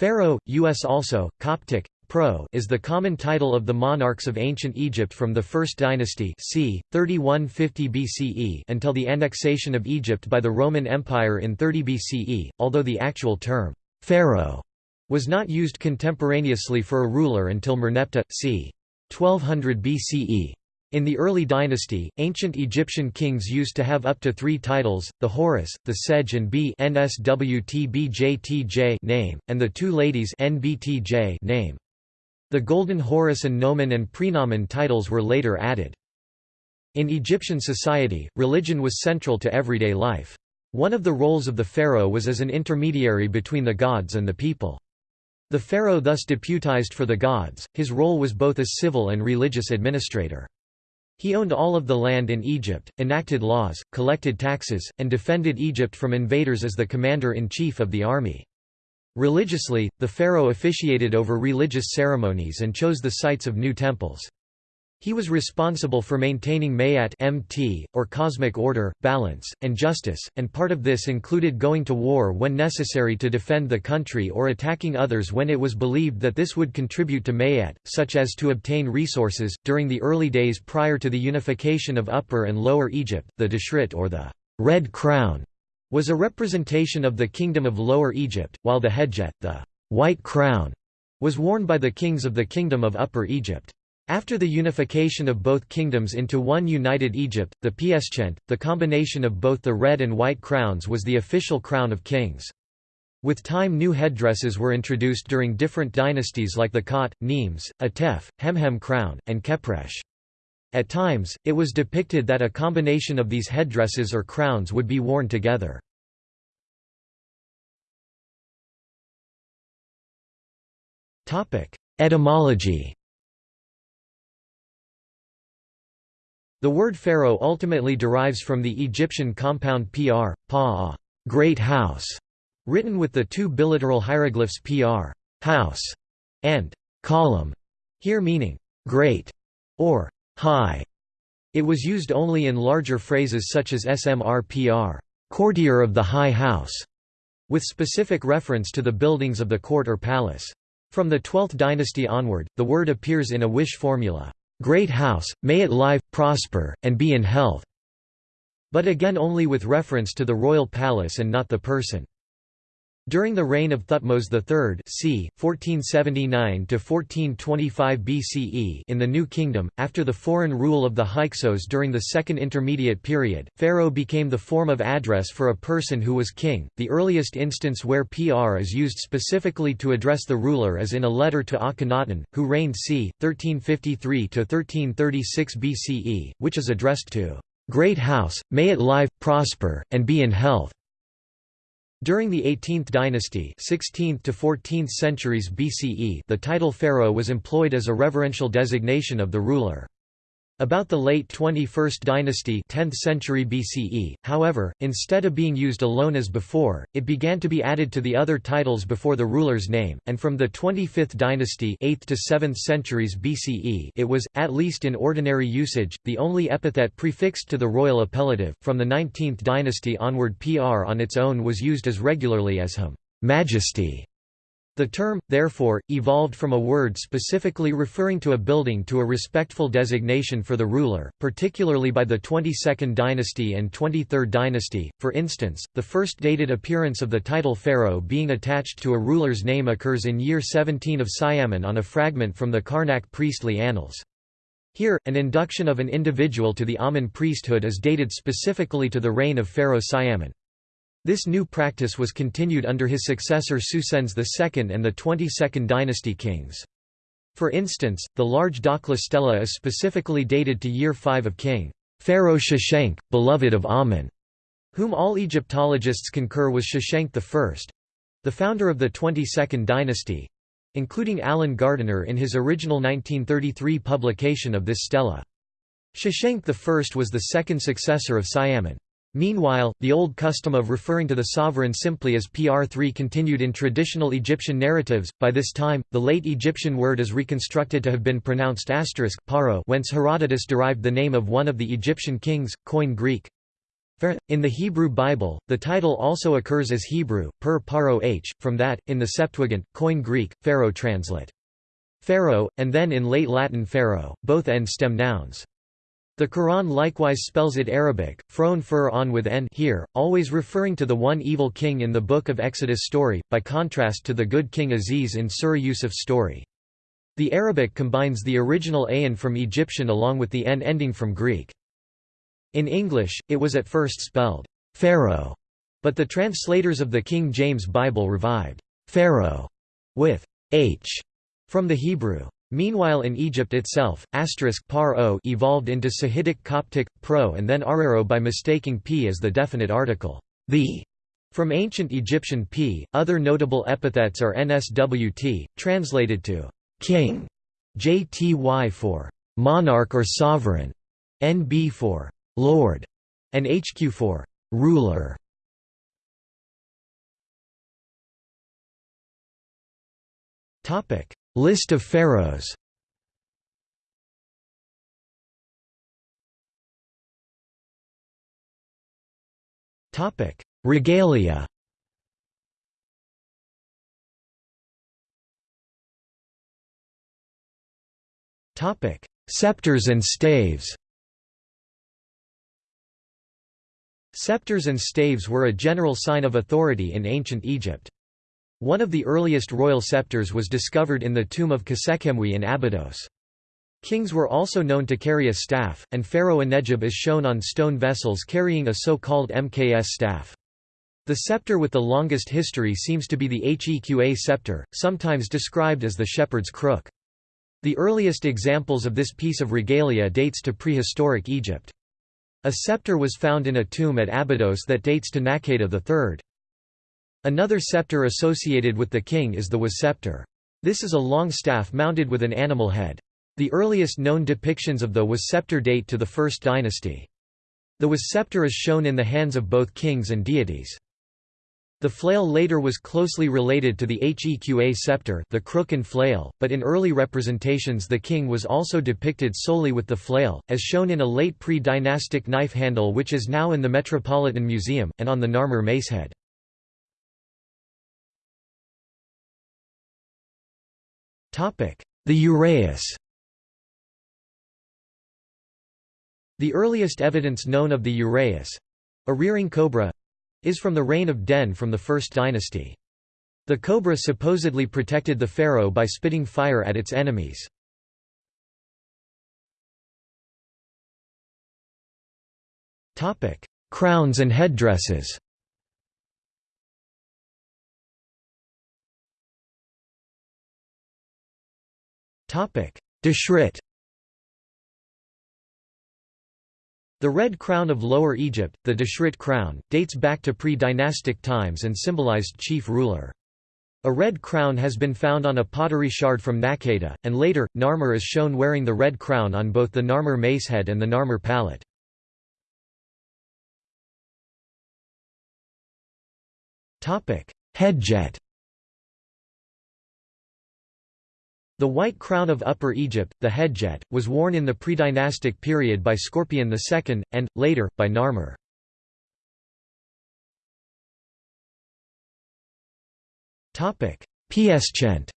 Pharaoh, U.S. also, Coptic, Pro is the common title of the monarchs of ancient Egypt from the First Dynasty c. 3150 BCE until the annexation of Egypt by the Roman Empire in 30 BCE, although the actual term, pharaoh, was not used contemporaneously for a ruler until Merneptah, c. 1200 BCE. In the early dynasty, ancient Egyptian kings used to have up to three titles, the Horus, the sedge and bee name, and the two ladies NBTJ name. The Golden Horus and Nomen and Prenomen titles were later added. In Egyptian society, religion was central to everyday life. One of the roles of the pharaoh was as an intermediary between the gods and the people. The pharaoh thus deputized for the gods, his role was both as civil and religious administrator. He owned all of the land in Egypt, enacted laws, collected taxes, and defended Egypt from invaders as the commander-in-chief of the army. Religiously, the pharaoh officiated over religious ceremonies and chose the sites of new temples. He was responsible for maintaining Maat MT, or cosmic order, balance, and justice, and part of this included going to war when necessary to defend the country or attacking others when it was believed that this would contribute to Maat, such as to obtain resources. During the early days prior to the unification of Upper and Lower Egypt, the Deshret or the Red Crown was a representation of the Kingdom of Lower Egypt, while the Hedjet the white crown, was worn by the kings of the Kingdom of Upper Egypt. After the unification of both kingdoms into one united Egypt, the Pschent, the combination of both the red and white crowns was the official crown of kings. With time new headdresses were introduced during different dynasties like the Khat, Nemes, Atef, Hemhem crown, and Khepresh. At times, it was depicted that a combination of these headdresses or crowns would be worn together. Etymology The word pharaoh ultimately derives from the Egyptian compound pr, pa, great house, written with the two biliteral hieroglyphs pr, house, and column, here meaning great or high. It was used only in larger phrases such as smrpr, courtier of the high house, with specific reference to the buildings of the court or palace. From the 12th dynasty onward, the word appears in a wish formula, "'Great house, may it live, prosper, and be in health' but again only with reference to the royal palace and not the person. During the reign of Thutmose III c. 1479–1425 BCE in the New Kingdom, after the foreign rule of the Hyksos during the Second Intermediate Period, pharaoh became the form of address for a person who was king. The earliest instance where pr is used specifically to address the ruler is in a letter to Akhenaten, who reigned c. 1353–1336 BCE, which is addressed to "'Great House, may it live, prosper, and be in health' During the 18th dynasty 16th to 14th centuries BCE the title pharaoh was employed as a reverential designation of the ruler. About the late 21st dynasty 10th century BCE, however, instead of being used alone as before, it began to be added to the other titles before the ruler's name, and from the 25th dynasty 8th to 7th centuries BCE it was, at least in ordinary usage, the only epithet prefixed to the royal appellative. From the 19th dynasty onward pr on its own was used as regularly as hum majesty the term, therefore, evolved from a word specifically referring to a building to a respectful designation for the ruler, particularly by the 22nd dynasty and 23rd dynasty. For instance, the first dated appearance of the title pharaoh being attached to a ruler's name occurs in year 17 of Siamun on a fragment from the Karnak priestly annals. Here, an induction of an individual to the Amun priesthood is dated specifically to the reign of Pharaoh Siamun. This new practice was continued under his successor Psusennes II and the 22nd dynasty kings. For instance, the large Dakhla stela is specifically dated to year 5 of king Pharaoh Sheshenq, beloved of Amun, whom all Egyptologists concur was Sheshenq I—the founder of the 22nd dynasty, including Alan Gardiner in his original 1933 publication of this stela. Sheshenq I was the second successor of Siamun. Meanwhile, the old custom of referring to the sovereign simply as PR3 continued in traditional Egyptian narratives. By this time, the late Egyptian word is reconstructed to have been pronounced asterisk paro, whence Herodotus derived the name of one of the Egyptian kings, Koine Greek. In the Hebrew Bible, the title also occurs as Hebrew, per paro h, from that, in the Septuagint, Koine Greek, pharaoh translate. Pharaoh, and then in late Latin pharaoh, both end stem nouns. The Quran likewise spells it Arabic, phron fur on with n here, always referring to the one evil king in the Book of Exodus story, by contrast to the good king Aziz in Surah Yusuf story. The Arabic combines the original ayin from Egyptian along with the n ending from Greek. In English, it was at first spelled Pharaoh, but the translators of the King James Bible revived Pharaoh with h from the Hebrew. Meanwhile in Egypt itself, asterisk par o evolved into Sahidic Coptic, pro and then arero by mistaking p as the definite article, the, from ancient Egyptian p. Other notable epithets are nswt, translated to king, jty for monarch or sovereign, nb for Lord, and HQ for ruler. Topic: List of pharaohs. Regalia. Topic: Scepters and staves. Scepters and staves were a general sign of authority in ancient Egypt. One of the earliest royal scepters was discovered in the tomb of Khasekhemwy in Abydos. Kings were also known to carry a staff, and Pharaoh Anedjib is shown on stone vessels carrying a so-called MKS staff. The scepter with the longest history seems to be the Heqa scepter, sometimes described as the shepherd's crook. The earliest examples of this piece of regalia dates to prehistoric Egypt. A scepter was found in a tomb at Abydos that dates to Naqada III. Another scepter associated with the king is the was scepter. This is a long staff mounted with an animal head. The earliest known depictions of the was scepter date to the First Dynasty. The was scepter is shown in the hands of both kings and deities. The flail later was closely related to the Heqa scepter the crook and flail, but in early representations the king was also depicted solely with the flail, as shown in a late pre-dynastic knife handle which is now in the Metropolitan Museum, and on the Narmer macehead. The uraeus The earliest evidence known of the uraeus—a rearing cobra, is from the reign of Den from the First Dynasty. The cobra supposedly protected the pharaoh by spitting fire at its enemies. Crowns and headdresses Deshret The red crown of Lower Egypt, the Deshret crown, dates back to pre-dynastic times and symbolized chief ruler. A red crown has been found on a pottery shard from Naqada, and later, Narmer is shown wearing the red crown on both the Narmer macehead and the Narmer palette. Hedjet The white crown of Upper Egypt, the hedjet, was worn in the predynastic period by Scorpion II, and, later, by Narmer. Pschent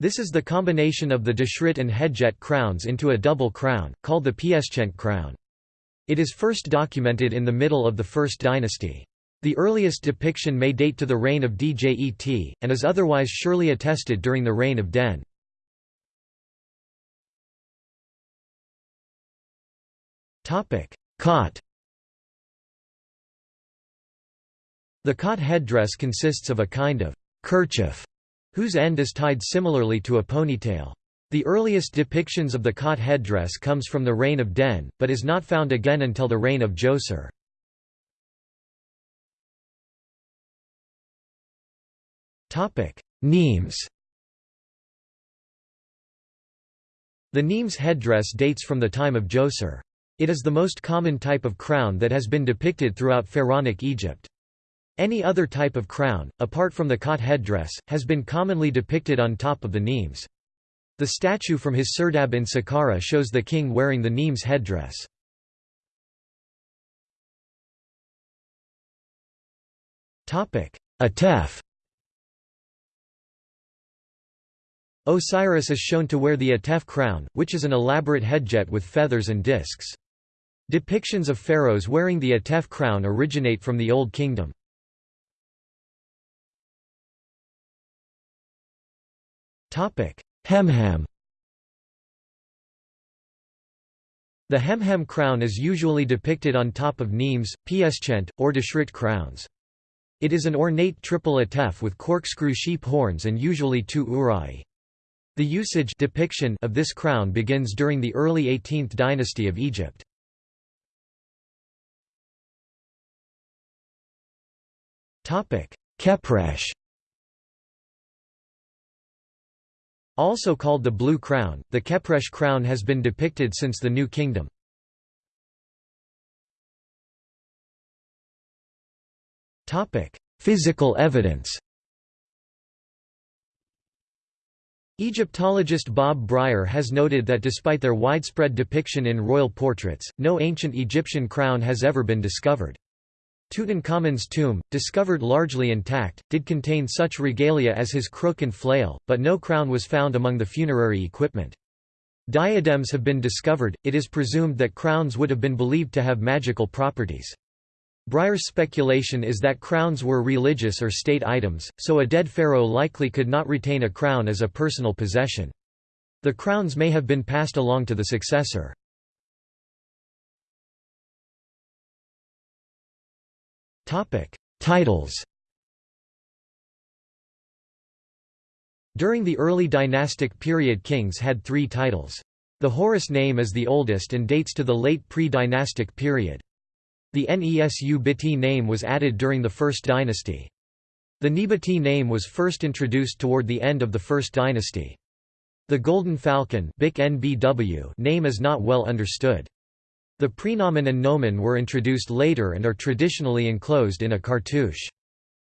This is the combination of the Deshret and Hedjet crowns into a double crown, called the Pschent crown. It is first documented in the middle of the First Dynasty. The earliest depiction may date to the reign of Djet, and is otherwise surely attested during the reign of Den. Khat The Khat headdress consists of a kind of kerchief, whose end is tied similarly to a ponytail. The earliest depictions of the Khat headdress comes from the reign of Den, but is not found again until the reign of Djoser. Nemes The Nemes headdress dates from the time of Djoser. It is the most common type of crown that has been depicted throughout Pharaonic Egypt. Any other type of crown, apart from the Khat headdress, has been commonly depicted on top of the Nemes. The statue from his serdab in Saqqara shows the king wearing the Nemes headdress. Atef Osiris is shown to wear the Atef crown, which is an elaborate hedjet with feathers and discs. Depictions of pharaohs wearing the Atef crown originate from the Old Kingdom. Hemhem The Hemhem crown is usually depicted on top of Nemes, Pschent, or Deshret crowns. It is an ornate triple atef with corkscrew sheep horns and usually two uraei. The usage depiction of this crown begins during the early 18th dynasty of Egypt. Khepresh Also called the Blue Crown, the Khepresh crown has been depicted since the New Kingdom. Physical evidence Egyptologist Bob Brier has noted that despite their widespread depiction in royal portraits, no ancient Egyptian crown has ever been discovered. Tutankhamun's tomb, discovered largely intact, did contain such regalia as his crook and flail, but no crown was found among the funerary equipment. Diadems have been discovered, it is presumed that crowns would have been believed to have magical properties. Brier's speculation is that crowns were religious or state items, so a dead pharaoh likely could not retain a crown as a personal possession. The crowns may have been passed along to the successor. Titles. During the early dynastic period kings had three titles. The Horus name is the oldest and dates to the late pre-dynastic period. The Nesu Biti name was added during the First Dynasty. The Nebati name was first introduced toward the end of the First Dynasty. The Golden Falcon name is not well understood. The prenomen and nomen were introduced later and are traditionally enclosed in a cartouche.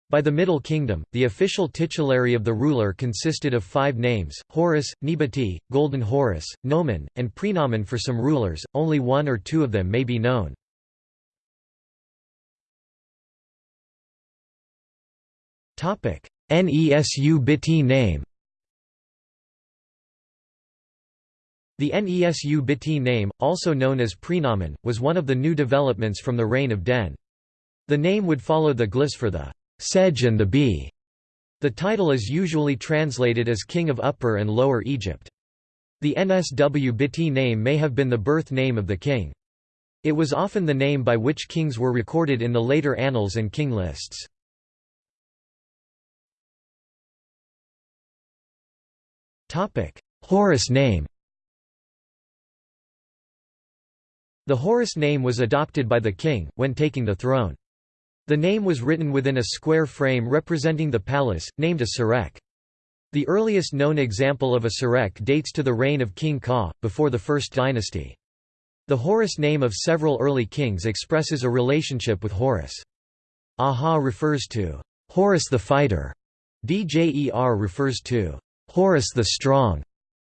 By the Middle Kingdom, the official titulary of the ruler consisted of five names, Horus, Nebati, Golden Horus, Nomen, and prenomen for some rulers, only one or two of them may be known. Nesu Biti name The Nesu Biti name, also known as prenomen, was one of the new developments from the reign of Den. The name would follow the glyphs for the sedge and the bee. The title is usually translated as King of Upper and Lower Egypt. The NSW Biti name may have been the birth name of the king. It was often the name by which kings were recorded in the later annals and king lists. Horus name The Horus name was adopted by the king, when taking the throne. The name was written within a square frame representing the palace, named a serekh. The earliest known example of a serekh dates to the reign of King Ka, before the First Dynasty. The Horus name of several early kings expresses a relationship with Horus. Aha refers to Horus the fighter, Djer refers to Horus the strong,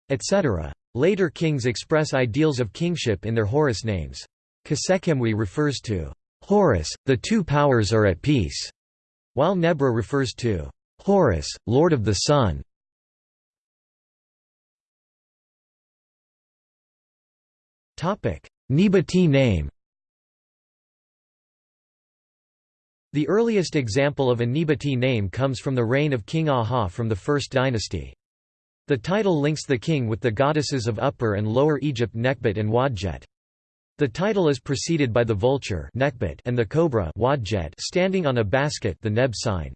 etc. Later kings express ideals of kingship in their Horus names. Khasekhemwy refers to Horus, the two powers are at peace, while Nebra refers to Horus, Lord of the Sun. Nebati name The earliest example of a Nebati name comes from the reign of King Aha from the First Dynasty. The title links the king with the goddesses of Upper and Lower Egypt Nekhbet and Wadjet. The title is preceded by the vulture and the cobra Wadjet standing on a basket the Neb sign.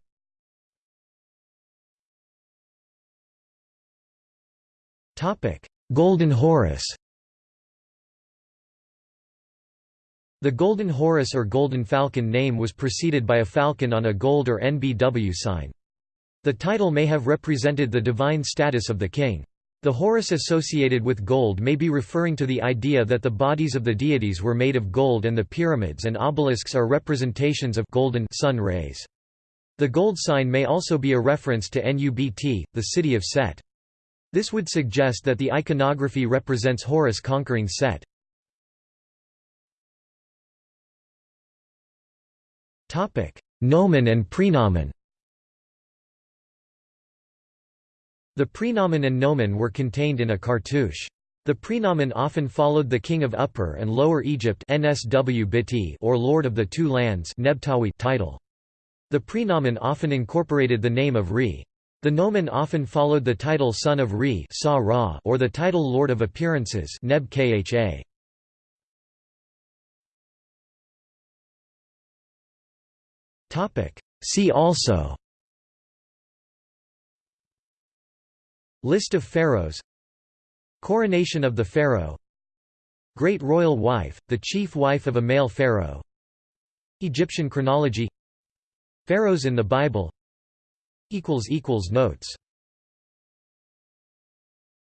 Golden Horus The Golden Horus or Golden Falcon name was preceded by a falcon on a gold or NBW sign. The title may have represented the divine status of the king. The Horus associated with gold may be referring to the idea that the bodies of the deities were made of gold and the pyramids and obelisks are representations of golden sun rays. The gold sign may also be a reference to Nubt, the city of Set. This would suggest that the iconography represents Horus conquering Set. Nomen and prenomen The prenomen and nomen were contained in a cartouche. The prenomen often followed the king of Upper and Lower Egypt or Lord of the Two Lands title. The prenomen often incorporated the name of Re. The nomen often followed the title Son of Re or the title Lord of Appearances. See also List of pharaohs. Coronation of the pharaoh. Great royal wife, the chief wife of a male pharaoh. Egyptian chronology. Pharaohs in the Bible. Notes